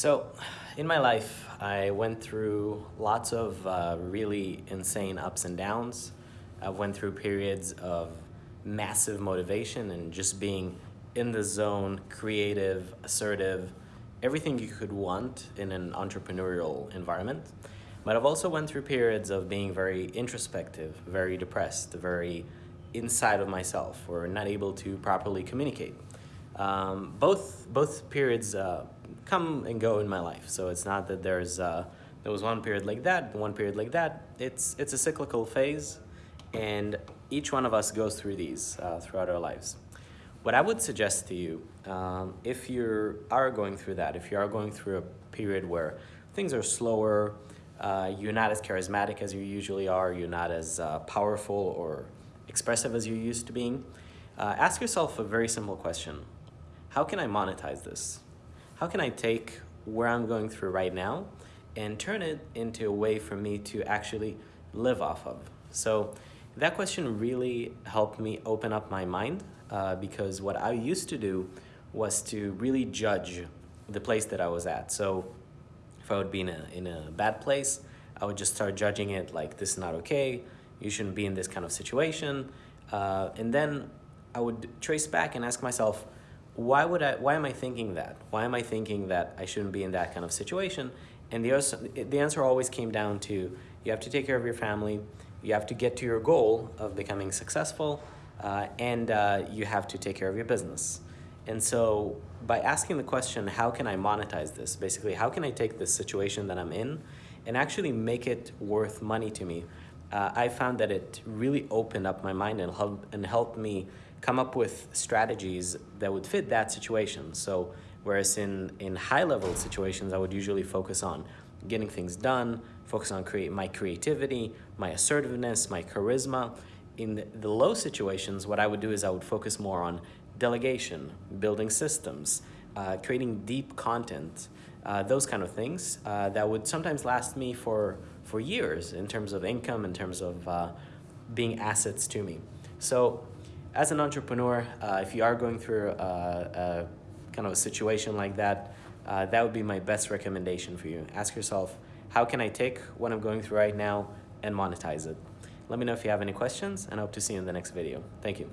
So, in my life, I went through lots of uh, really insane ups and downs. I went through periods of massive motivation and just being in the zone, creative, assertive, everything you could want in an entrepreneurial environment. But I've also went through periods of being very introspective, very depressed, very inside of myself, or not able to properly communicate. Um, both both periods uh, come and go in my life, so it's not that there's uh, there was one period like that, one period like that. It's it's a cyclical phase, and each one of us goes through these uh, throughout our lives. What I would suggest to you, um, if you are going through that, if you are going through a period where things are slower, uh, you're not as charismatic as you usually are, you're not as uh, powerful or expressive as you're used to being, uh, ask yourself a very simple question. How can I monetize this? How can I take where I'm going through right now and turn it into a way for me to actually live off of? So that question really helped me open up my mind uh, because what I used to do was to really judge the place that I was at. So if I would be in a, in a bad place, I would just start judging it like this is not okay, you shouldn't be in this kind of situation. Uh, and then I would trace back and ask myself, why would I, why am I thinking that? Why am I thinking that I shouldn't be in that kind of situation? And the, answer, the answer always came down to you have to take care of your family, you have to get to your goal of becoming successful, uh, and uh, you have to take care of your business. And so by asking the question, how can I monetize this? Basically, how can I take this situation that I'm in and actually make it worth money to me? Uh, I found that it really opened up my mind and, help, and helped me come up with strategies that would fit that situation. So whereas in, in high level situations, I would usually focus on getting things done, focus on create my creativity, my assertiveness, my charisma. In the, the low situations, what I would do is I would focus more on delegation, building systems, uh, creating deep content, uh, those kind of things uh, that would sometimes last me for, for years in terms of income, in terms of uh, being assets to me. So as an entrepreneur, uh, if you are going through a, a, kind of a situation like that, uh, that would be my best recommendation for you. Ask yourself, how can I take what I'm going through right now and monetize it? Let me know if you have any questions and I hope to see you in the next video. Thank you.